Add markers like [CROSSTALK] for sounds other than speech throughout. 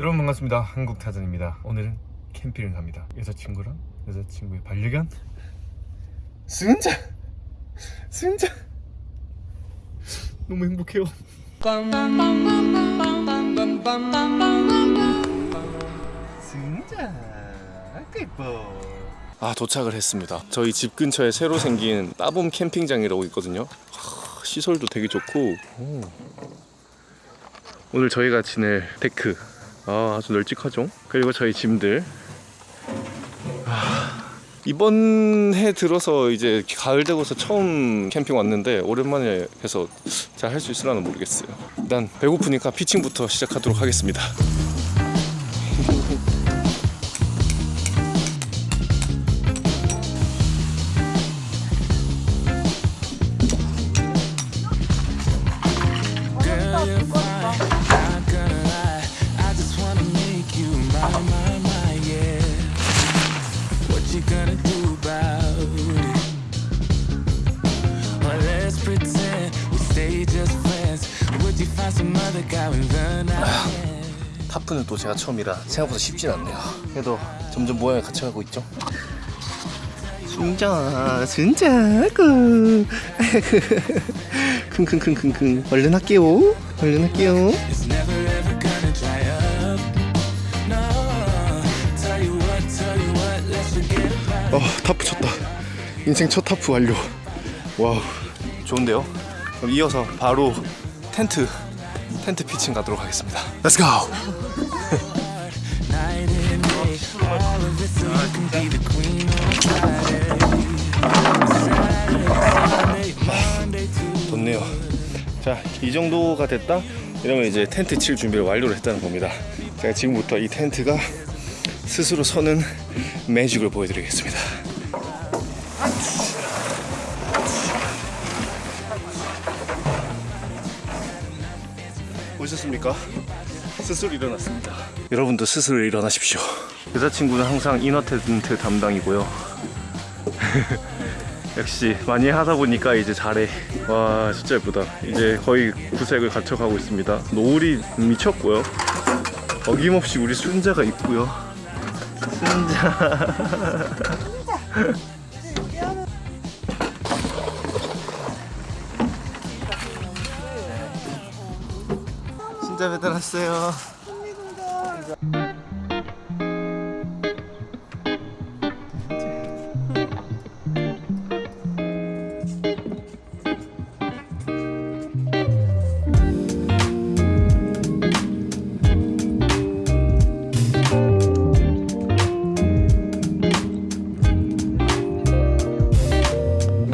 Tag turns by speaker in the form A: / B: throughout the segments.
A: 여러분 반갑습니다. 한국타전입니다. 오늘은 캠핑을 갑니다. 여자친구랑 여자친구의 반려견? 승자! 승자! 너무 행복해요. 승자! 예뻐. 아 도착을 했습니다. 저희 집 근처에 새로 생긴 따봄 캠핑장이라고 있거든요. 하, 시설도 되게 좋고. 오. 오늘 저희가 지낼 데크 아, 아주 널찍하죠? 그리고 저희 짐들. 아, 이번 해 들어서 이제 가을 되고서 처음 캠핑 왔는데 오랜만에 해서 잘 할 수 있으려나 모르겠어요. 일단 배고프니까 피칭부터 시작하도록 하겠습니다 또 제가 처음이라 생각보다 쉽진 않네요. 그래도 점점 모양을 갖춰가고 있죠? 순자 순자 그. [LAUGHS] 킁킁킁킁킁 얼른 할게요. 얼른 할게요. 어 타프 쳤다. 인생 첫 타프 완료. wow. 좋은데요? 그럼 이어서 바로 텐트 텐트 피칭 가도록 하겠습니다.
B: Night and day. All of it so you can be the queen on Friday. Saturday, Sunday, Monday, Tuesday.
A: 좋네요 자이 정도가 됐다 이러면 이제 텐트 칠 준비를 완료를 했다는 겁니다 제가 지금부터 이 텐트가 스스로 서는 매직을 보여드리겠습니다 보셨습니까? 스스로 일어났습니다. 여러분도 스스로 일어나십시오. 여자친구는 항상 이너 텐트 담당이고요. [LAUGHS] 역시 많이 하다 보니까 이제 잘해. 와 진짜 예쁘다. 이제 거의 구색을 갖춰가고 있습니다. 노을이 미쳤고요. 어김없이 우리 순자가 있고요. 순자 [LAUGHS] 순자 배달 왔어요.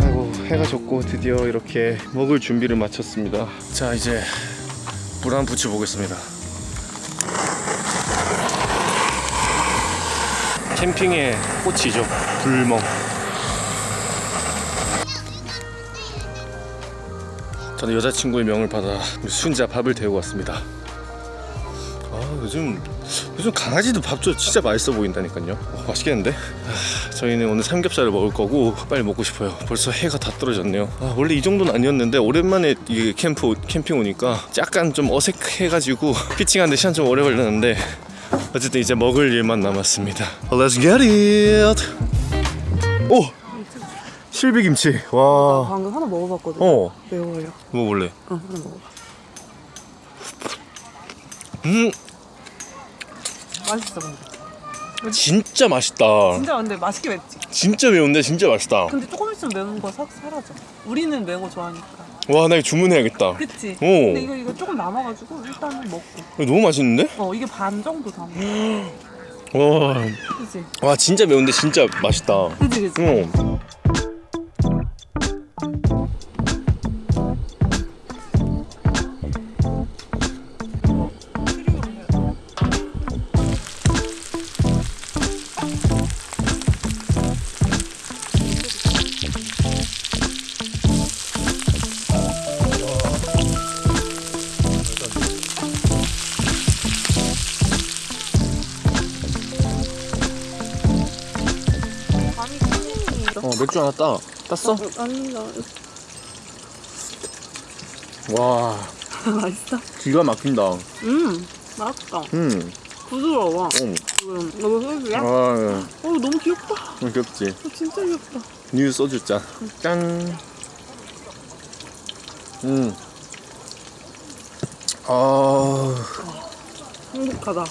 A: 아이고 해가 졌고 드디어 이렇게 먹을 준비를 마쳤습니다. 자 이제 불한 붙여 보겠습니다. 캠핑의 꽃이죠. 불멍. 저는 여자친구의 명을 받아 순자 밥을 데우고 왔습니다 아 요즘 요즘 강아지도 밥도 진짜 맛있어 보인다니까요 어, 맛있겠는데? 아, 저희는 오늘 삼겹살을 먹을 거고 빨리 먹고 싶어요 벌써 해가 다 떨어졌네요 아, 원래 이 정도는 아니었는데 오랜만에 이 캠프 캠핑 오니까 약간 좀 어색해가지고 [LAUGHS] 피칭하는데 시간 좀 오래 걸렸는데 어쨌든 이제 먹을 일만 남았습니다 Let's get it 오! 실비김치 와
C: 방금 하나 먹어봤거든.
A: 어.
C: 매워요.
A: 먹어볼래
C: 응, 하나 먹어봐.
A: 음
C: 맛있어, 근데.
A: 진짜 맛있다
C: 진짜 근데 맛있게 맵지.
A: 진짜 매운데 진짜 맛있다
C: 근데 조금 있으면 매운 거 사, 사라져. 우리는 매운 거 좋아하니까.
A: 와 나 이거 주문해야겠다
C: 그치?
A: 오.
C: 근데 이거 이거 조금 남아가지고 일단은 먹고.
A: 이거 너무 맛있는데?
C: 어, 이게 반 정도 담아.
A: 와,
C: 그치?
A: 와 진짜 매운데 진짜 맛있다
C: 그치, 그치?
A: 어. 어 맥주 하나 따 땄어?
C: 아니,
A: 나와 [LAUGHS]
C: 맛있어?
A: 기가 막힌다
C: 음, 맛있다.
A: 음
C: 부드러워.
A: 응.
C: 지금 너무 소주야?
A: 아,
C: 어 너무 귀엽다.
A: 예. 귀엽지.
C: 어, 진짜 귀엽다.
A: new 소주 짠. 짠. 음. 아,
C: 행복하다.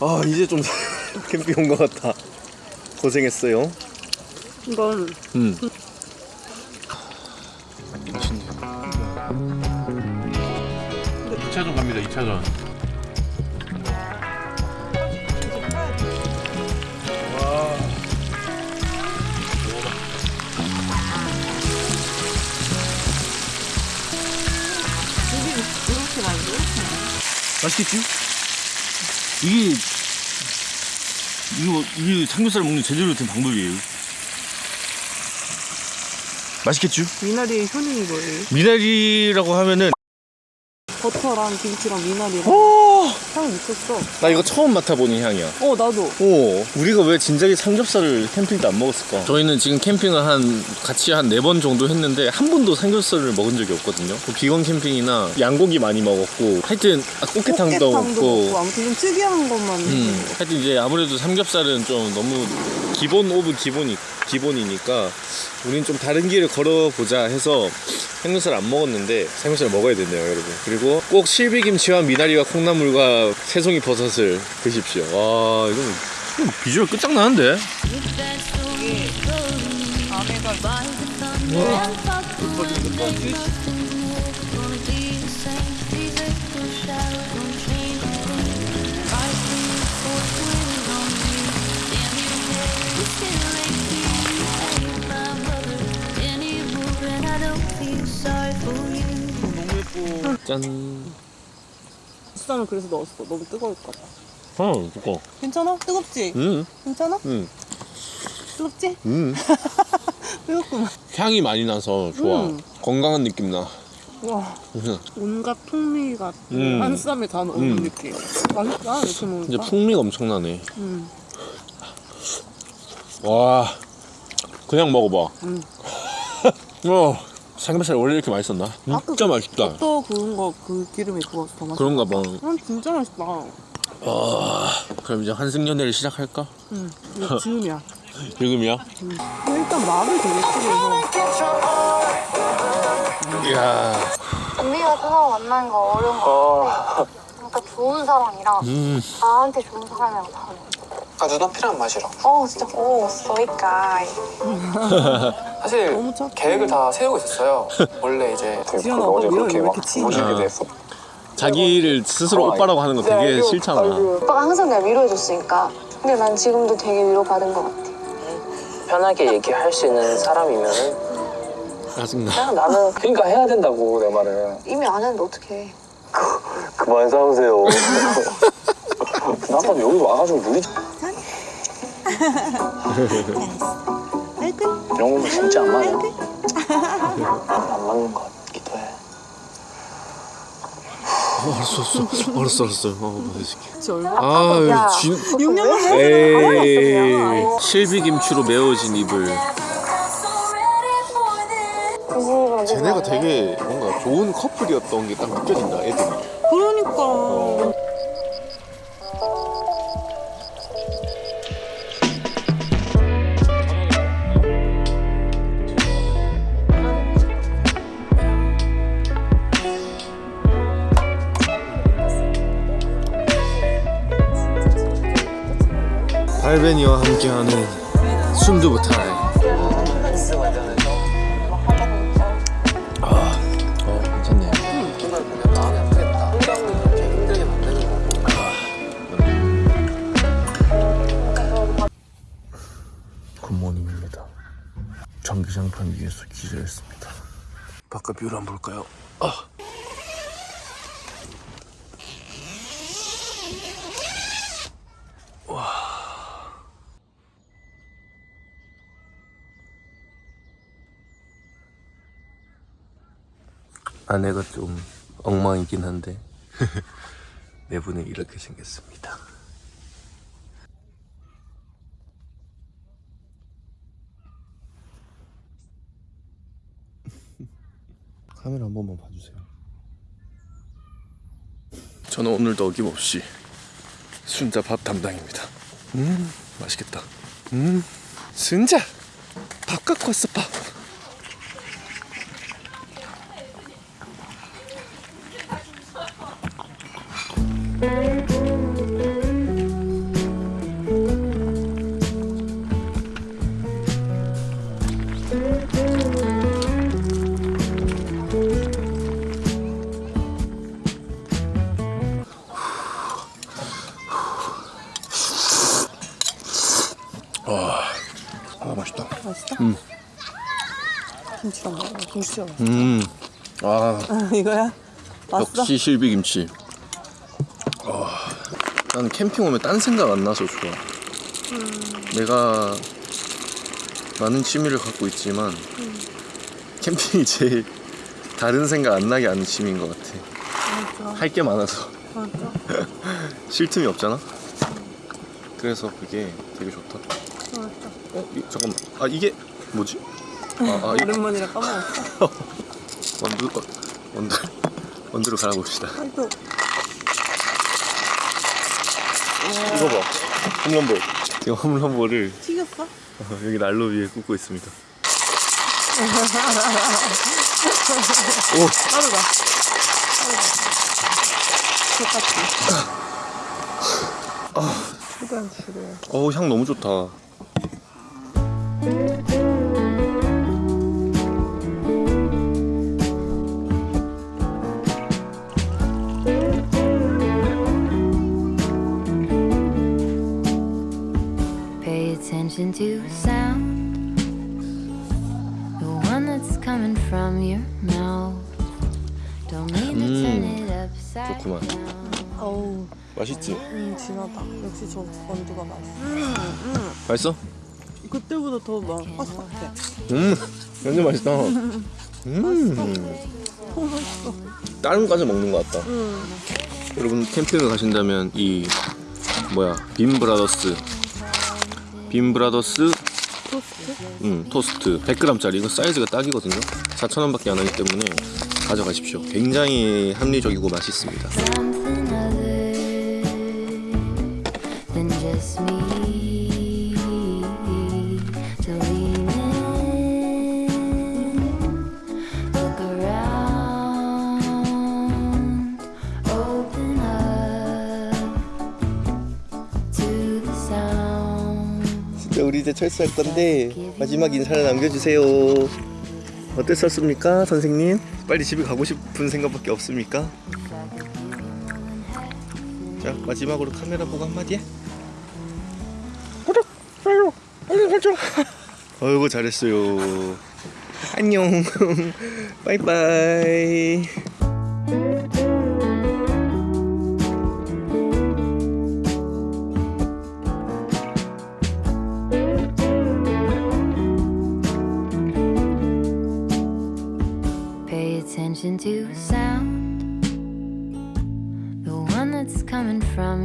A: 아 이제 좀 [LAUGHS] 캠핑 온 것 같다. 고생했어요.
C: 이건
A: 음. 맛있네. 2차전 갑니다. 2차전.
C: 이렇게 만들어?
A: 맛있겠지? 이게 이거 이게 삼겹살 먹는 제대로 된 방법이에요. 맛있겠죠?
C: 미나리의 효능이 뭐예요?
A: 미나리라고 하면은
C: 버터랑 김치랑 미나리랑
A: 오!
C: 향이 미쳤어.
A: 나 이거 처음 맡아보는 향이야.
C: 어 나도.
A: 오, 우리가 왜 진작에 삼겹살을 캠핑 때 안 먹었을까? 저희는 지금 캠핑을 한 같이 한 네 번 정도 했는데 한 번도 삼겹살을 먹은 적이 없거든요. 뭐 비건 캠핑이나 양고기 많이 먹었고 하여튼 아, 꽃게탕도 먹고
C: 아무튼 좀 특이한 것만.
A: 음, 하여튼 이제 아무래도 삼겹살은 좀 너무 기본 of 기본이 기본이니까 우린 좀 다른 길을 걸어보자 해서 삼겹살 안 먹었는데 삼겹살 먹어야 된대요 여러분 그리고 꼭 실비김치와 미나리와 콩나물 과 새송이 버섯을 드십시오. 와 이건, 이건 비주얼 끝장나는데? 짠
C: 수산을 그래서 넣었어. 너무 뜨거울까 봐.
A: 어, 두꺼워
C: 괜찮아? 뜨겁지?
A: 음,
C: 괜찮아?
A: 음,
C: 뜨겁지?
A: 음. [LAUGHS]
C: 뜨겁구만.
A: 향이 많이 나서 좋아
C: 음.
A: 건강한 느낌
C: 나와
A: 음.
C: 온갖 풍미가
A: 음.
C: 한 쌈에 다 넣은
A: 음.
C: 느낌. 맛있다 이렇게
A: 이제
C: 먹으니까.
A: 풍미가 엄청나네
C: 음.
A: 와 그냥 먹어봐
C: 음. [LAUGHS]
A: 어 삼겹살 원래 이렇게 맛있었나?
C: 아까
A: 진짜 맛있다
C: 또 구운 거그 기름에 구워서 더 맛있다.
A: 그런가 봐
C: 음, 진짜 맛있다.
A: 아, 그럼 이제 환승연애를 시작할까?
C: 응, 이거 지금이야.
A: 지금이야?
C: 일단 말을 되게 크게 해서.
A: 이야
D: 우리가 처음 만나는 거 어려운 거 같아. 그러니까 좋은 사람이랑
A: 음
D: 나한테 좋은 사람이랑 다르.
E: 아 눈앞이란 맛이라
D: 어 진짜 오 소이까이. [LAUGHS]
E: 사실
C: 너무 착해.
E: 계획을 다 세우고 있었어요 원래 이제
C: 지현아, 오빠 왜 이렇게 치냐?
A: 아, 자기를 스스로 오빠라고 하는 거 되게 싫잖아
D: 오빠가 항상 날 위로해줬으니까. 근데 난 지금도 되게 위로받은 것 같아.
F: 편하게 얘기할 수 있는 사람이면은
A: 짜증나
F: 나는
E: 그러니까 해야 된다고 내 말은
D: 이미 안 했는데 어떡해.
G: 그만 싸우세요.
E: 나도 여기 와가지고 무리
G: 이런 거면 진짜 안 맞아. 안 맞는 것 같기도 해.
A: 어, 알았어 알았어. 알았어 알았어. 어
C: 그치, 얼마?
A: 아 진...
C: 6년
A: 에이. 실비 김치로 메워진 이불.
D: 무슨
A: 쟤네가 되게 뭔가 좋은 커플이었던 게 딱 느껴진다 애들이.
C: 그러니까.
A: 발베니와 함께하는 순두부 타임 아, 어 괜찮네
E: 정말 보면 마음이 아프겠다 그렇게 힘들게 만드는 거고
A: good morning입니다. 전기장판 위에서 기절했습니다. 바깥 view를 한번 볼까요? 아. 아내가 좀 엉망이긴 한데 [LAUGHS] 내부는 이렇게 생겼습니다. [LAUGHS] 카메라 한 번만 봐주세요. 저는 오늘도 어김없이 순자 밥 담당입니다. 음 맛있겠다. 음 순자 밥 갖고 왔어 밥.
C: 맛있어? 김치랑 먹어. 김치랑 먹어.
A: 음. 아
C: 이거야? 왔어?
A: 역시 실비김치. 아, 나는 캠핑 오면 딴 생각 안 나서 좋아. 내가 많은 취미를 갖고 있지만 캠핑이 제일 다른 생각 안 나게 하는 취미인 것 같아. 할 게 많아서
C: 맞아. [LAUGHS]
A: 쉴 틈이 없잖아. 그래서 그게 되게 좋다.
C: 맞아.
A: 어, 이, 잠깐만. 아 이게 뭐지? 아, 아 이,
C: 오랜만이라 까먹었어. [LAUGHS]
A: 원두 어, 원두 원두로 갈아봅시다.
C: 아이고.
A: 이거 봐. 홈런볼. 지금 홈런볼을
C: 튀겼어?
A: 어, 여기 난로 위에 굽고 있습니다. [LAUGHS]
C: 빠르다. 빠르다. 똑같이. 최 [LAUGHS] 대한 줄여.
A: 어우 향 너무 좋다.
H: Pay attention to sound, the one that's coming from your mouth. Don't mean to turn it upside
A: 좋구만.
H: down.
C: 어우,
A: 맛있지?
C: 음, 진하다. 역시 저 원두가 맛있어.
A: 맛있어?
C: 그때보다 더 막, 바삭해.
A: 음, 완전 맛있다. 음, 다른 과자 먹는 것 같다. 여러분 캠핑을 가신다면 이 뭐야 빔브라더스 빔브라더스
C: 토스트?
A: 음, 토스트 100g짜리 이거 사이즈가 딱이거든요 4,000원밖에 안 하기 때문에 가져가십시오 굉장히 합리적이고 맛있습니다 이제 철수할 건데 마지막 인사를 남겨주세요. 어땠었습니까 선생님? 빨리 집에 가고 싶은 생각밖에 없습니까? 자 마지막으로 카메라 보고 한마디 해. 구독, 좋아요, 알림 설정 어이구 잘했어요. 안녕. [LAUGHS] 바이바이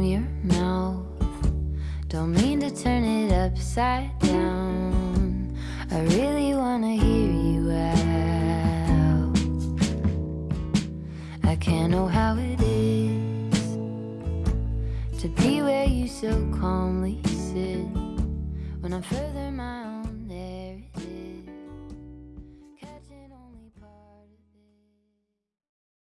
H: your mouth. Don't mean to turn it upside down. I really wanna hear you out. I can't know how it is to be where you so calmly sit when I'm further my.